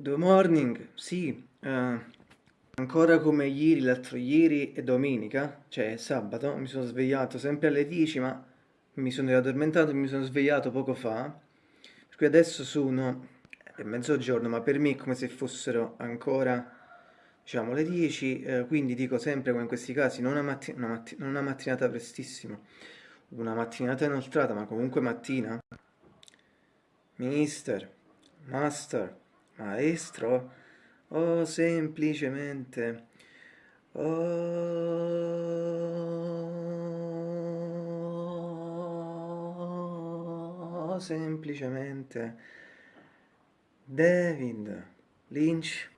Good morning, sì, eh, ancora come ieri, l'altro ieri e domenica, cioè sabato, mi sono svegliato sempre alle 10, ma mi sono riaddormentato e mi sono svegliato poco fa, per cui adesso sono è mezzogiorno, ma per me è come se fossero ancora, diciamo, le 10, eh, quindi dico sempre come in questi casi, non una, matti una, matti non una mattinata prestissima, una mattinata inoltrata, ma comunque mattina. Mister, master, maestro o semplicemente o semplicemente David Lynch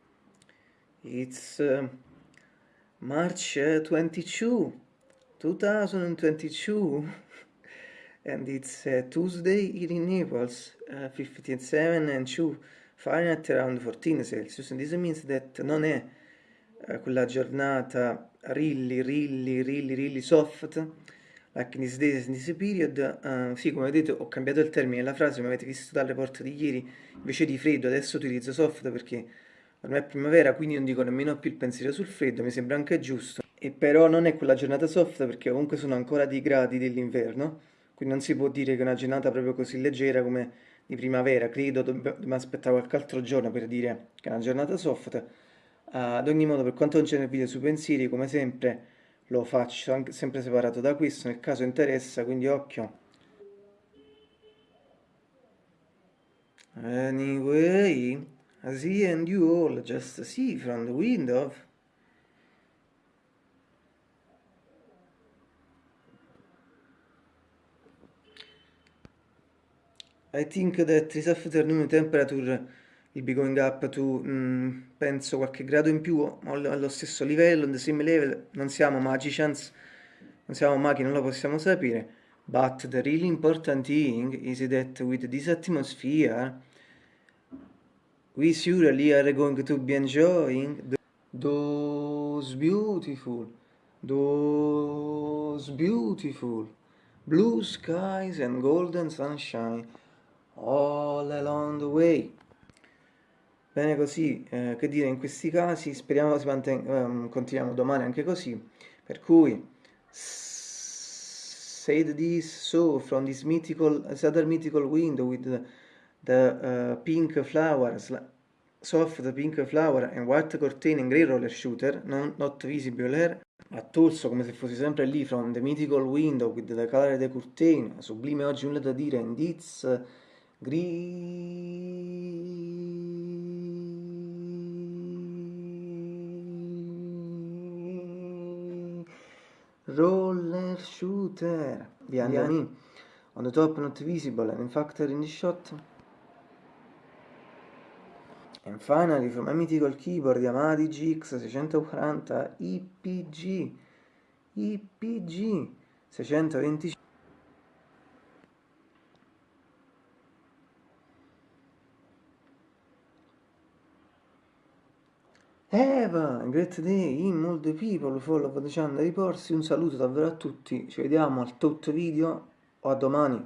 it's uh, March 22 2022 and it's uh, Tuesday in Naples uh, 57 and 2 Fahrenheit around 14 Celsius, and this means that non è uh, quella giornata really, really, really, really soft, like in this days, in this period, uh, sì, come vedete ho cambiato il termine della frase, ma avete visto dalle porte di ieri, invece di freddo adesso utilizzo soft perché ormai è primavera, quindi non dico nemmeno più il pensiero sul freddo, mi sembra anche giusto, e però non è quella giornata soft perché comunque sono ancora dei gradi dell'inverno, quindi non si può dire che è una giornata proprio così leggera come di primavera, credo dobbiamo aspettare qualche altro giorno per dire che è una giornata soft. Uh, ad ogni modo, per quanto concerne il video sui pensieri, come sempre lo faccio anche, sempre separato da questo, nel caso interessa, quindi occhio. Anyway, I see and you all just see from the window I think that this afternoon temperature will be going up to, mm, penso, qualche grado in più allo stesso livello, on the same level, non siamo magicians, non siamo maghi, non lo possiamo sapere, but the really important thing is that with this atmosphere we surely are going to be enjoying the, those beautiful, those beautiful blue skies and golden sunshine all along the way. Bene così, eh, che dire in questi casi, speriamo si mantenga, um, continuiamo domani anche così, per cui said this so from this mythical, other mythical window with the, the uh, pink flowers, soft pink flower and white curtain and grey roller shooter, non, not visible here, Torso come se fossi sempre lì from the mythical window with the color of the curtain, sublime oggi nulla da dire, and it's roller shooter. Behind on the top not visible. And in factor in the shot. And finally from a mythical keyboard Yamaha GX 640 IPG IPG 625 Eva, great day, in all the people follow the channel riporsi, un saluto davvero a tutti, ci vediamo al tot video o a domani.